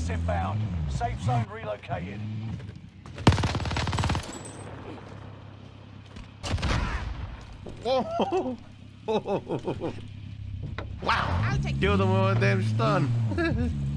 Gas inbound. Safe zone relocated. Whoa! wow! I'll take Killed him with a damn stun.